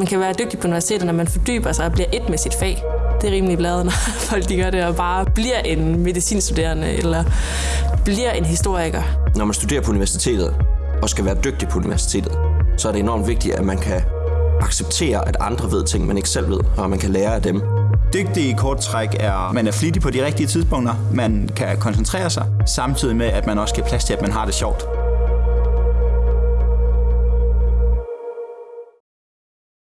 Man kan være dygtig på universitetet, når man fordyber sig og bliver et med sit fag. Det er rimelig bladet, når folk de gør det og bare bliver en medicinstuderende eller bliver en historiker. Når man studerer på universitetet og skal være dygtig på universitetet, så er det enormt vigtigt, at man kan acceptere, at andre ved ting, man ikke selv ved, og at man kan lære af dem. Dygtig i kort træk er, at man er flittig på de rigtige tidspunkter, man kan koncentrere sig, samtidig med, at man også giver plads til, at man har det sjovt.